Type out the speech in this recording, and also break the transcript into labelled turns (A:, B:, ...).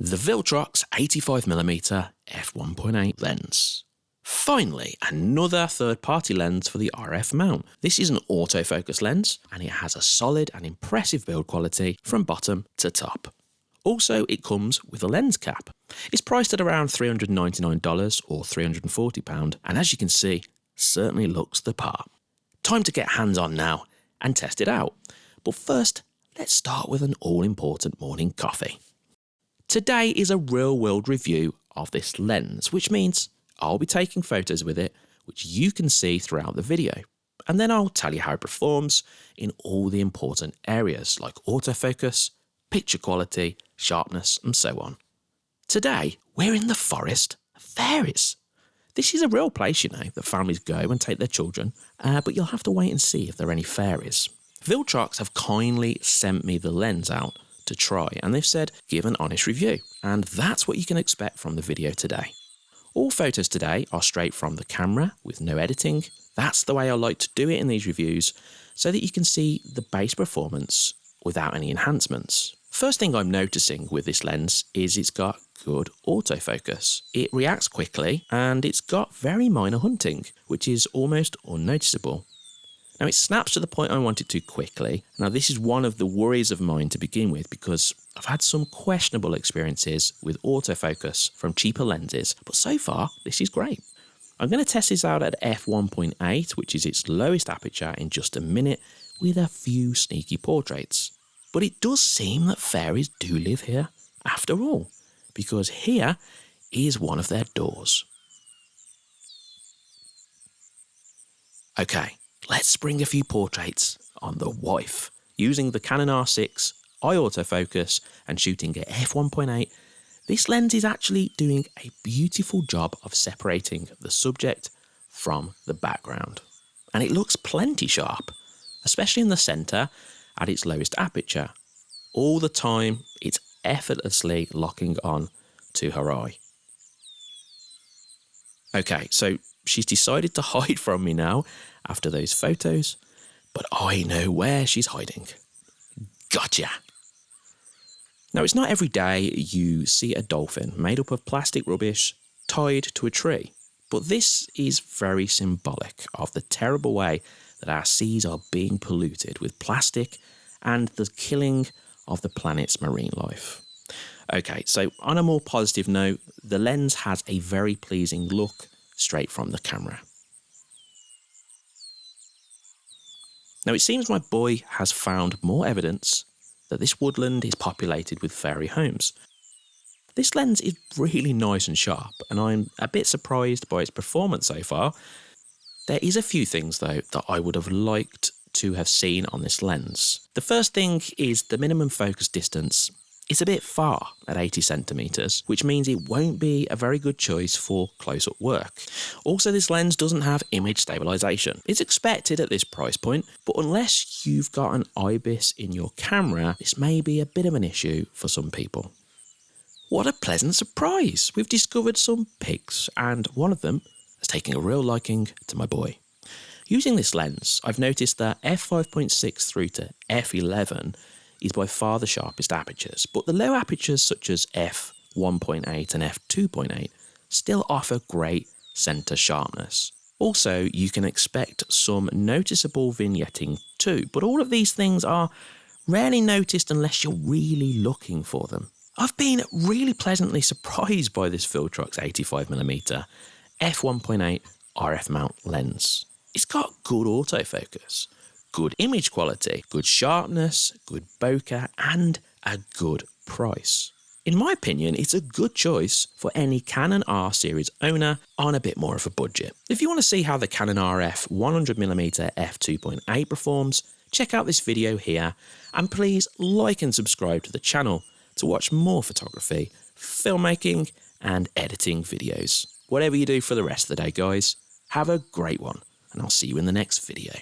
A: the Viltrox 85mm f1.8 lens. Finally, another third-party lens for the RF mount. This is an autofocus lens and it has a solid and impressive build quality from bottom to top. Also, it comes with a lens cap. It's priced at around $399 or £340 and as you can see, certainly looks the part. Time to get hands on now and test it out. But first, let's start with an all-important morning coffee. Today is a real-world review of this lens, which means I'll be taking photos with it, which you can see throughout the video. And then I'll tell you how it performs in all the important areas like autofocus, picture quality, sharpness, and so on. Today, we're in the forest of fairies. This is a real place, you know, that families go and take their children, uh, but you'll have to wait and see if there are any fairies. Viltrox have kindly sent me the lens out to try, and they've said give an honest review, and that's what you can expect from the video today. All photos today are straight from the camera with no editing. That's the way I like to do it in these reviews, so that you can see the base performance without any enhancements. First thing I'm noticing with this lens is it's got good autofocus. It reacts quickly and it's got very minor hunting, which is almost unnoticeable. Now it snaps to the point I want it to quickly. Now this is one of the worries of mine to begin with because I've had some questionable experiences with autofocus from cheaper lenses, but so far this is great. I'm going to test this out at f1.8, which is its lowest aperture in just a minute, with a few sneaky portraits. But it does seem that fairies do live here, after all, because here is one of their doors. Okay, let's bring a few portraits on the wife. Using the Canon R6, eye autofocus and shooting at f1.8, this lens is actually doing a beautiful job of separating the subject from the background. And it looks plenty sharp, especially in the centre at its lowest aperture. All the time, it's effortlessly locking on to her eye. Okay, so she's decided to hide from me now after those photos, but I know where she's hiding. Gotcha! Now, it's not every day you see a dolphin made up of plastic rubbish tied to a tree, but this is very symbolic of the terrible way that our seas are being polluted with plastic and the killing of the planet's marine life. Okay, so on a more positive note, the lens has a very pleasing look straight from the camera. Now it seems my boy has found more evidence that this woodland is populated with fairy homes. This lens is really nice and sharp and I'm a bit surprised by its performance so far. There is a few things though that I would have liked to have seen on this lens. The first thing is the minimum focus distance is a bit far at 80 centimeters, which means it won't be a very good choice for close-up work. Also, this lens doesn't have image stabilization. It's expected at this price point, but unless you've got an IBIS in your camera, this may be a bit of an issue for some people. What a pleasant surprise! We've discovered some pigs, and one of them is taking a real liking to my boy. Using this lens, I've noticed that f5.6 through to f11 is by far the sharpest apertures, but the low apertures such as f1.8 and f2.8 still offer great centre sharpness. Also, you can expect some noticeable vignetting too, but all of these things are rarely noticed unless you're really looking for them. I've been really pleasantly surprised by this Viltrox 85mm f1.8 RF mount lens. It's got good autofocus, good image quality, good sharpness, good bokeh, and a good price. In my opinion, it's a good choice for any Canon R series owner on a bit more of a budget. If you want to see how the Canon RF 100mm f2.8 performs, check out this video here and please like and subscribe to the channel to watch more photography, filmmaking and editing videos. Whatever you do for the rest of the day guys, have a great one and I'll see you in the next video.